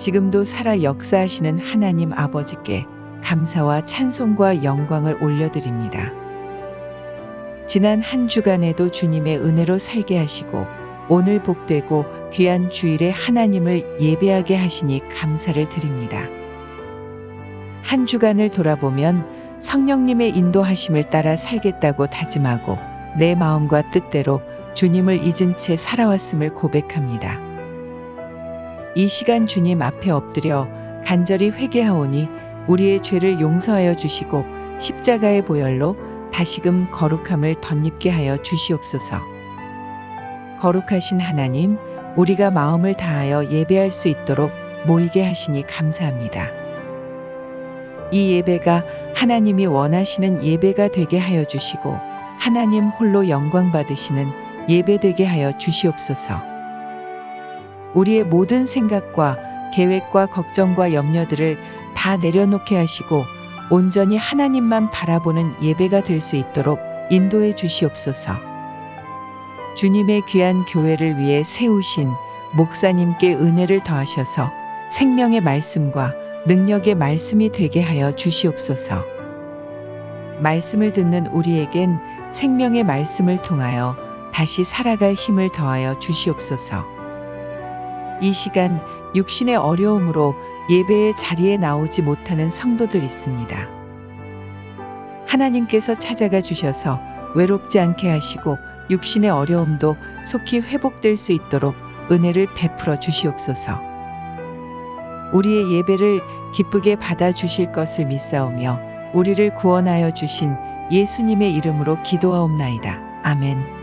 지금도 살아 역사하시는 하나님 아버지께 감사와 찬송과 영광을 올려드립니다. 지난 한 주간에도 주님의 은혜로 살게 하시고 오늘 복되고 귀한 주일에 하나님을 예배하게 하시니 감사를 드립니다. 한 주간을 돌아보면 성령님의 인도하심을 따라 살겠다고 다짐하고 내 마음과 뜻대로 주님을 잊은 채 살아왔음을 고백합니다. 이 시간 주님 앞에 엎드려 간절히 회개하오니 우리의 죄를 용서하여 주시고 십자가의 보혈로 다시금 거룩함을 덧입게 하여 주시옵소서. 거룩하신 하나님, 우리가 마음을 다하여 예배할 수 있도록 모이게 하시니 감사합니다. 이 예배가 하나님이 원하시는 예배가 되게 하여 주시고 하나님 홀로 영광 받으시는 예배 되게 하여 주시옵소서. 우리의 모든 생각과 계획과 걱정과 염려들을 다 내려놓게 하시고 온전히 하나님만 바라보는 예배가 될 수 있도록 인도해 주시옵소서. 주님의 귀한 교회를 위해 세우신 목사님께 은혜를 더하셔서 생명의 말씀과 능력의 말씀이 되게 하여 주시옵소서. 말씀을 듣는 우리에겐 생명의 말씀을 통하여 다시 살아갈 힘을 더하여 주시옵소서. 이 시간 육신의 어려움으로 예배의 자리에 나오지 못하는 성도들 있습니다. 하나님께서 찾아가 주셔서 외롭지 않게 하시고 육신의 어려움도 속히 회복될 수 있도록 은혜를 베풀어 주시옵소서. 우리의 예배를 기쁘게 받아 주실 것을 믿사오며 우리를 구원하여 주신 예수님의 이름으로 기도하옵나이다. 아멘.